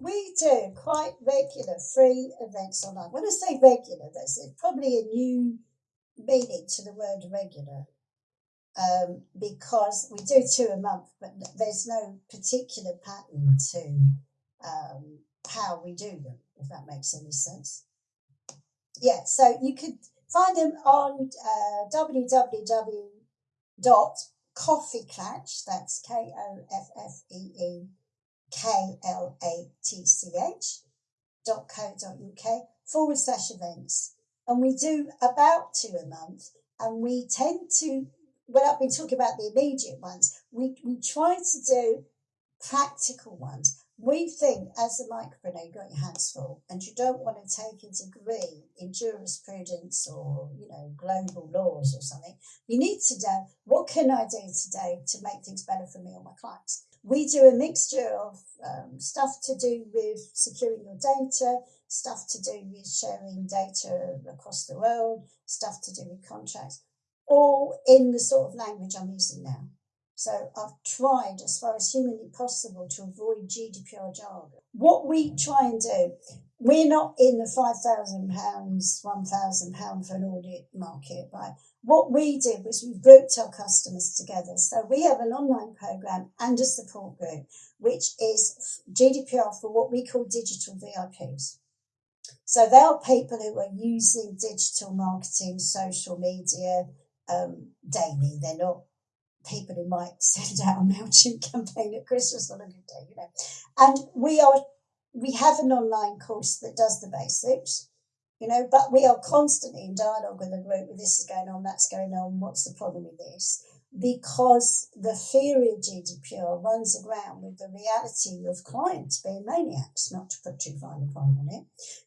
we do quite regular free events online. When I say regular, there's probably a new meaning to the word regular um, because we do two a month, but there's no particular pattern to um, how we do them, if that makes any sense. Yeah, so you could find them on uh, www.koffeeklatch, that's K O F F E E K L A T C H dot co dot uk forward slash events. And we do about two a month, and we tend to, well, I've been talking about the immediate ones, we, we try to do practical ones. We think as a micropreneur, you've got your hands full and you don't want to take a degree in jurisprudence or, you know, global laws or something. You need to know what can I do today to make things better for me or my clients. We do a mixture of um, stuff to do with securing your data, stuff to do with sharing data across the world, stuff to do with contracts, all in the sort of language I'm using now. So I've tried as far as humanly possible to avoid GDPR jargon. What we try and do, we're not in the £5,000, £1,000 for an audit market, right? What we did was we grouped our customers together. So we have an online program and a support group, which is GDPR for what we call digital VIPs. So they are people who are using digital marketing, social media um, daily. They're not people who might send out a MailChimp campaign at Christmas on a good day, you know. And we are we have an online course that does the basics, you know, but we are constantly in dialogue with the group. This is going on, that's going on. What's the problem with this? Because the theory of GDPR runs aground with the reality of clients being maniacs, not to put too fine a point on it.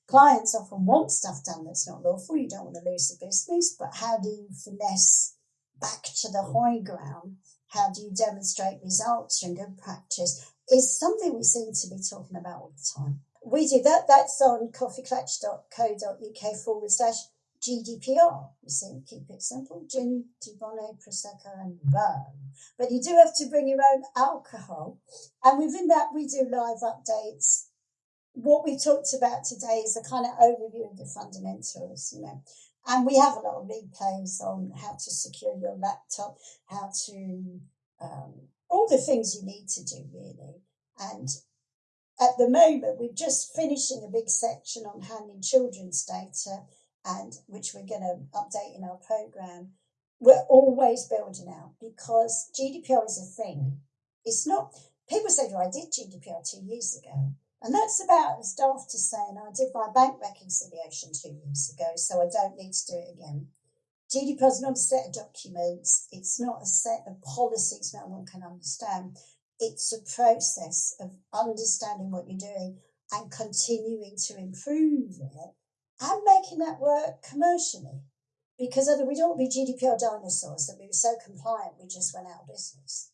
Clients often want stuff done that's not lawful. You don't want to lose the business, but how do you finesse back to the high ground? How do you demonstrate results and good practice? Is something we seem to be talking about all the time. We do that. That's on koffeeklatch.co.uk forward slash GDPR. You see, keep it simple. Gin, Dubonnet, Prosecco, and rum. But you do have to bring your own alcohol. And within that, we do live updates. What we talked about today is a kind of overview of the fundamentals, you know. And we have a lot of replays on how to secure your laptop, how to, um, all the things you need to do, really. And at the moment, we're just finishing a big section on handling children's data, and which we're going to update in our program. We're always building out because GDPR is a thing. It's not, people say, "Do I did GDPR two years ago. And that's about as daft as saying I did my bank reconciliation two years ago, so I don't need to do it again. GDPR is not a set of documents, it's not a set of policies that one can understand. It's a process of understanding what you're doing and continuing to improve it and making that work commercially. Because other we don't be GDPR dinosaurs that we were so compliant we just went out of business.